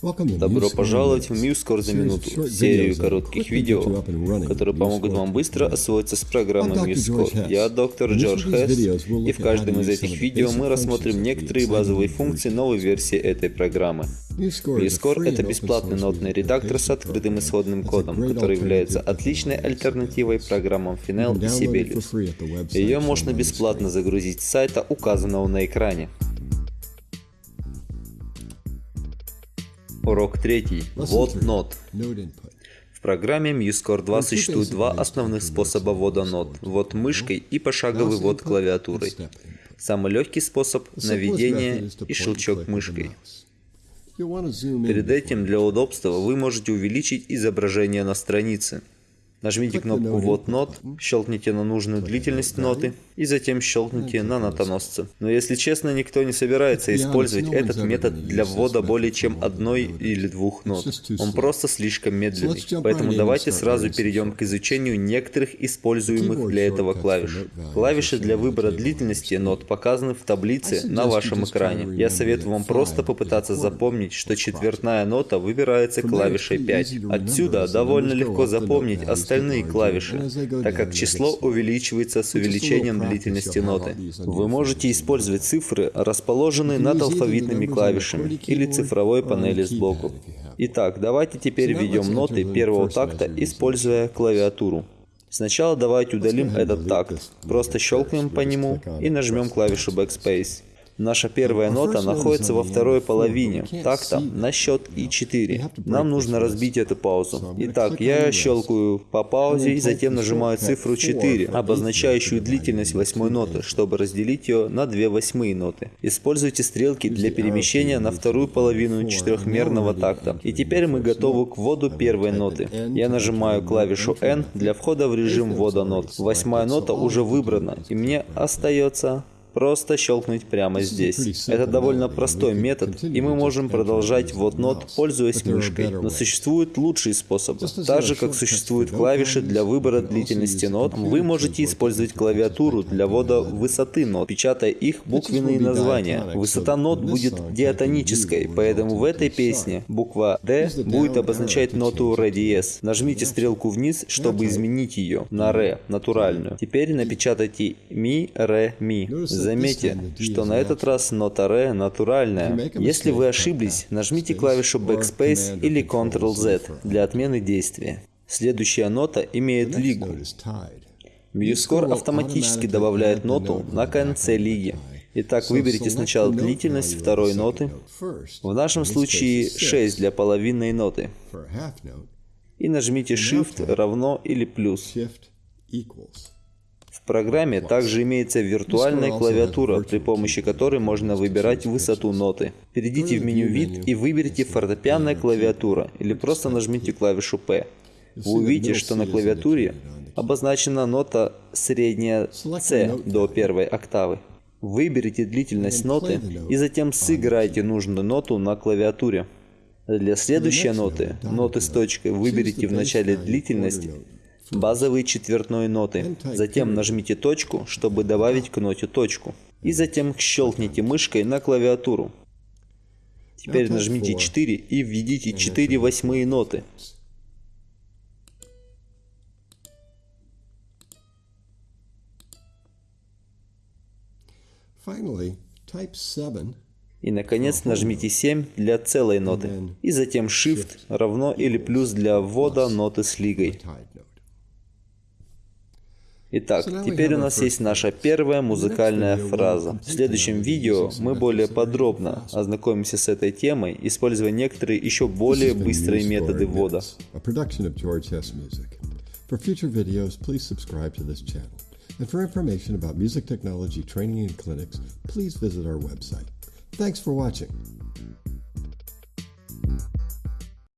Добро пожаловать в MuseScore за минуту, серию коротких видео, которые помогут вам быстро освоиться с программой MuseScore. Я доктор Джордж Хесс, и в каждом из этих видео мы рассмотрим некоторые базовые функции новой версии этой программы. MuseScore — это бесплатный нотный редактор с открытым исходным кодом, который является отличной альтернативой программам Final и Sibelius. Ее можно бесплатно загрузить с сайта, указанного на экране. Урок третий. Ввод нот. В программе MuseScore 2 существует два основных способа ввода нот. Ввод мышкой и пошаговый ввод клавиатурой. Самый легкий способ – наведение и щелчок мышкой. Перед этим для удобства вы можете увеличить изображение на странице. Нажмите кнопку «Ввод нот», щелкните на нужную длительность ноты и затем щелкните на нотоносце. Но если честно, никто не собирается использовать этот метод для ввода более чем одной или двух нот. Он просто слишком медленный. Поэтому давайте сразу перейдем к изучению некоторых используемых для этого клавиш. Клавиши для выбора длительности нот показаны в таблице на вашем экране. Я советую вам просто попытаться запомнить, что четвертная нота выбирается клавишей 5. Отсюда довольно легко запомнить остальные клавиши, так как число увеличивается с увеличением длительности ноты. Вы можете использовать цифры, расположенные над алфавитными клавишами или цифровой панели сбоку. Итак, давайте теперь введем ноты первого такта, используя клавиатуру. Сначала давайте удалим этот такт. Просто щелкнем по нему и нажмем клавишу Backspace. Наша первая нота находится во второй половине. Такта на счет И4. Нам нужно разбить эту паузу. Итак, я щелкаю по паузе и затем нажимаю цифру 4, обозначающую длительность восьмой ноты, чтобы разделить ее на две восьмые ноты. Используйте стрелки для перемещения на вторую половину четырехмерного такта. И теперь мы готовы к вводу первой ноты. Я нажимаю клавишу N для входа в режим ввода нот. Восьмая нота уже выбрана, и мне остается просто щелкнуть прямо здесь. Это довольно простой метод, и мы можем продолжать ввод нот, пользуясь мышкой. Но существуют лучшие способы. Так же, как существуют клавиши для выбора длительности нот, вы можете использовать клавиатуру для ввода высоты нот, печатая их буквенные названия. Высота нот будет диатонической, поэтому в этой песне буква D будет обозначать ноту ре диез. Нажмите стрелку вниз, чтобы изменить ее на ре, натуральную. Теперь напечатайте ми, ре, ми. Заметьте, что на этот раз нота ре натуральная. Если вы ошиблись, нажмите клавишу Backspace или Ctrl-Z для отмены действия. Следующая нота имеет лигу. MuseScore автоматически добавляет ноту на конце лиги. Итак, выберите сначала длительность второй ноты, в нашем случае 6 для половинной ноты, и нажмите Shift равно или плюс программе также имеется виртуальная клавиатура, при помощи которой можно выбирать высоту ноты. Перейдите в меню «Вид» и выберите «Фортепианная клавиатура» или просто нажмите клавишу «P». Вы увидите, что на клавиатуре обозначена нота средняя C до первой октавы. Выберите длительность ноты и затем сыграйте нужную ноту на клавиатуре. Для следующей ноты, ноты с точкой, выберите в начале длительность базовые четвертной ноты. Затем нажмите точку, чтобы добавить к ноте точку. И затем щелкните мышкой на клавиатуру. Теперь нажмите 4 и введите 4 восьмые ноты. И, наконец, нажмите 7 для целой ноты. И затем Shift равно или плюс для ввода ноты с лигой. Итак, теперь у нас есть наша первая музыкальная фраза. В следующем видео мы более подробно ознакомимся с этой темой, используя некоторые еще более быстрые методы ввода. For future videos, please subscribe to this channel. And for information about music technology training and clinics, please visit our website. Thanks for watching.